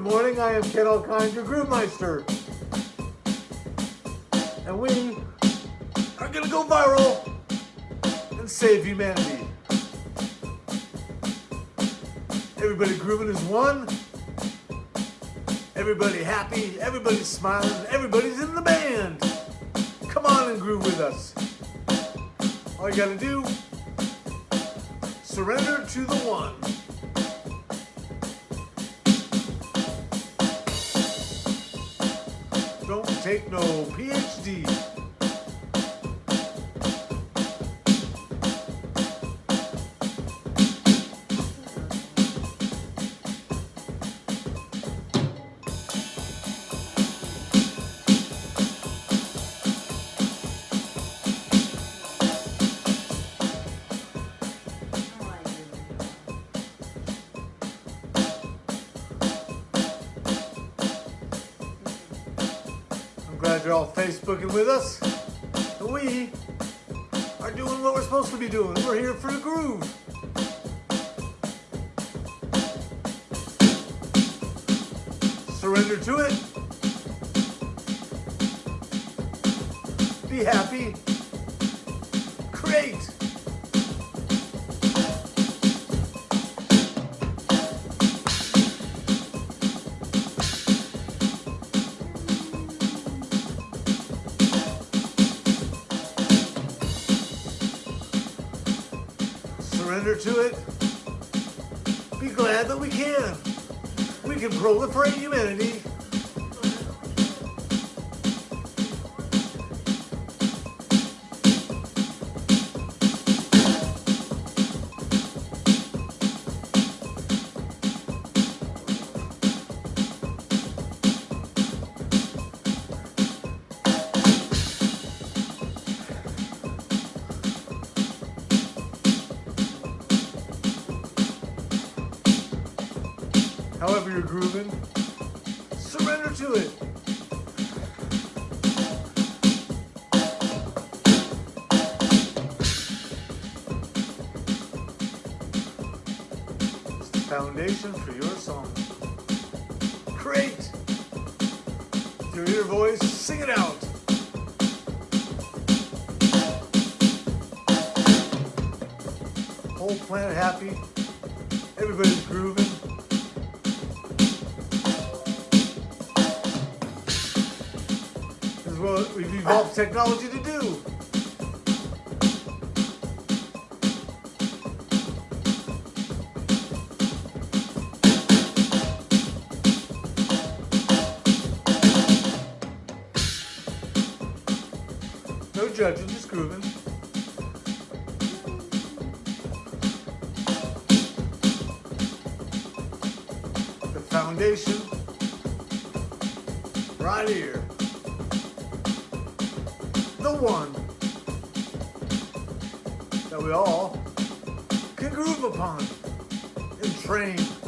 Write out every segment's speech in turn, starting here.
Good morning, I am Ken Alkind, your Groove Meister. And we are gonna go viral and save humanity. Everybody grooving is one. Everybody happy, everybody's smiling, everybody's in the band. Come on and groove with us. All you gotta do, surrender to the one. Take no PhD. Facebooking with us. And we are doing what we're supposed to be doing. We're here for the groove. Surrender to it. Be happy. Surrender to it. Be glad that we can. We can proliferate humanity. However you're grooving, surrender to it. It's the foundation for your song. Create. Through your voice, sing it out. Whole planet happy. Everybody's grooving. We've evolved technology to do. No judging, just grooving. The foundation right here. The one that we all can groove upon and train.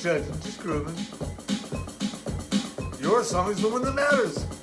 Just grooving. Your song is the one that matters.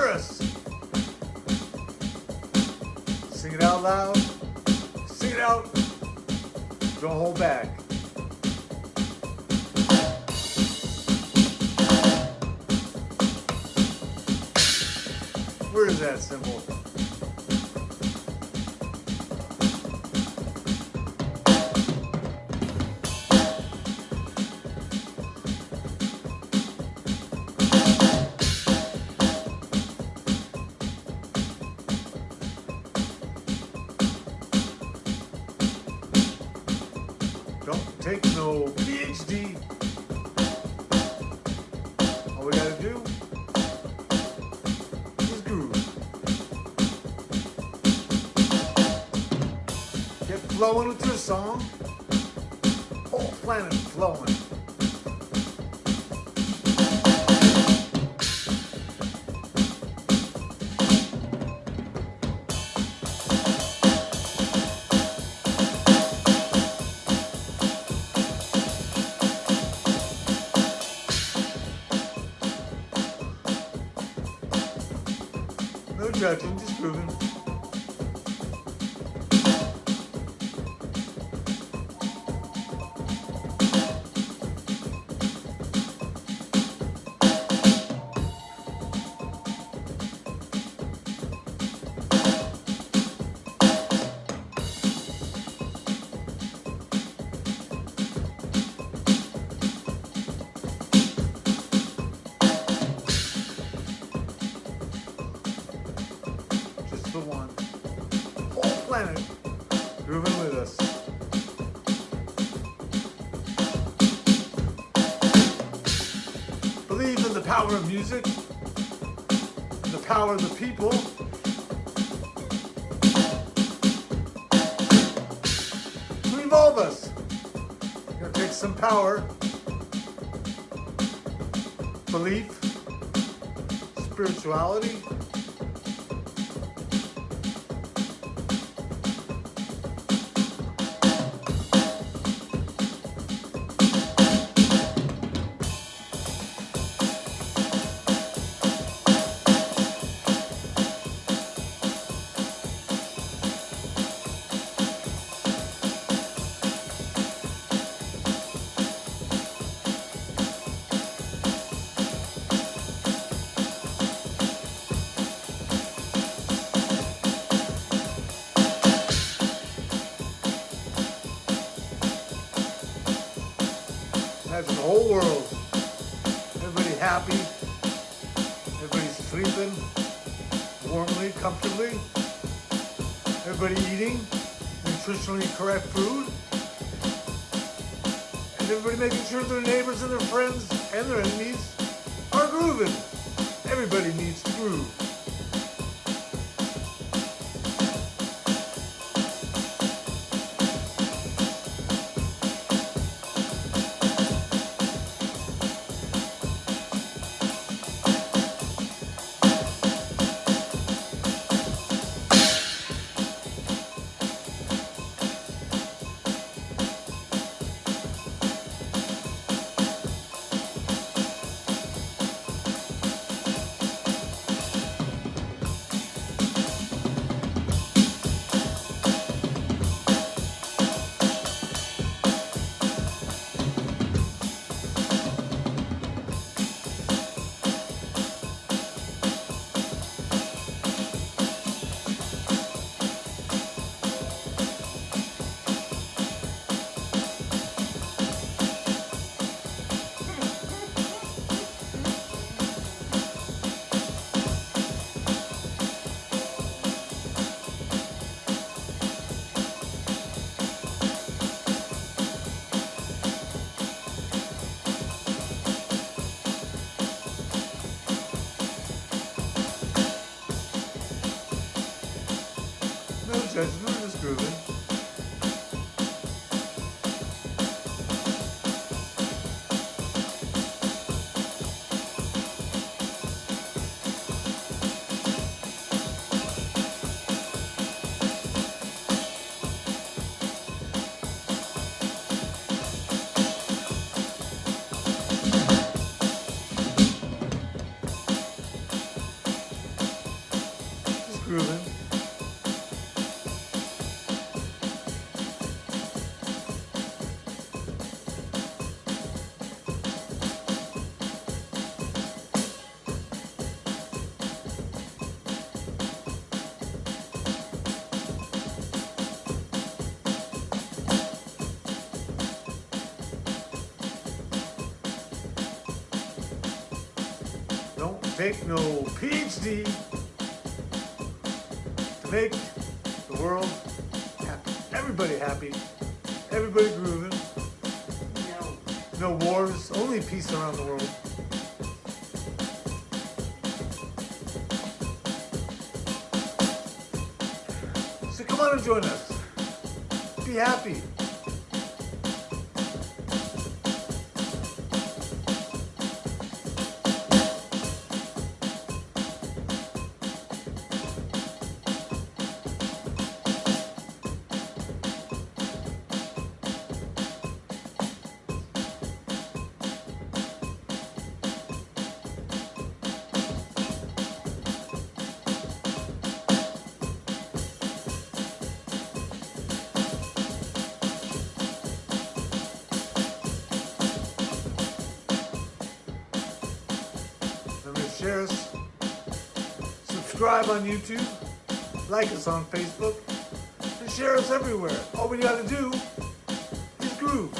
Let the universe hear us. Sing it out loud. Sing it out. Don't hold back. Where is that cymbal? Get flowing with your song. Whole planet flowing. No judging, just grooving. Grooving with us. Believe in the power of music, the power of the people. To evolve us. Gonna take some power, belief, spirituality, Imagine the whole world. Everybody happy. Everybody's sleeping warmly, comfortably. Everybody eating nutritionally correct food. And everybody making sure their neighbors and their friends and their enemies are grooving. Everybody needs to groove. No judgment, just grooving. Just grooving. Take no PhD to make the world happy. Everybody happy. Everybody grooving. No. No wars. Only peace around the world. So come on and join us. Be happy. Subscribe on YouTube. Like us on Facebook. And share us everywhere. All we gotta do is groove.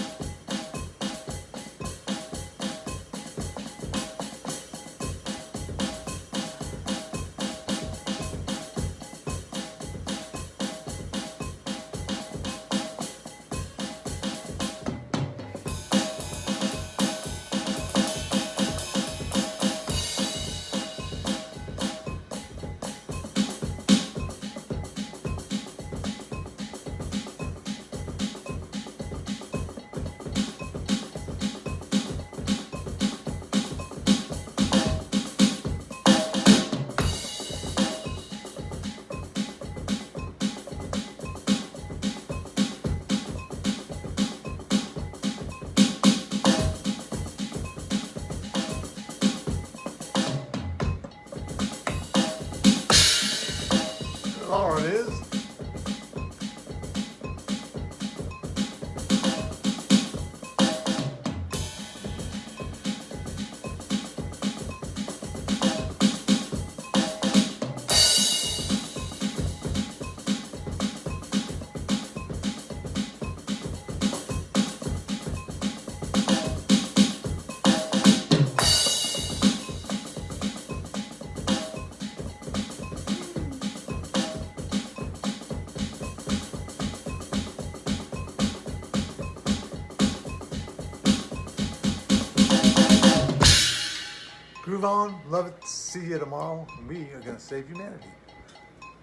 See you tomorrow. We are going to save humanity.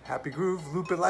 Happy groove. Loop it like.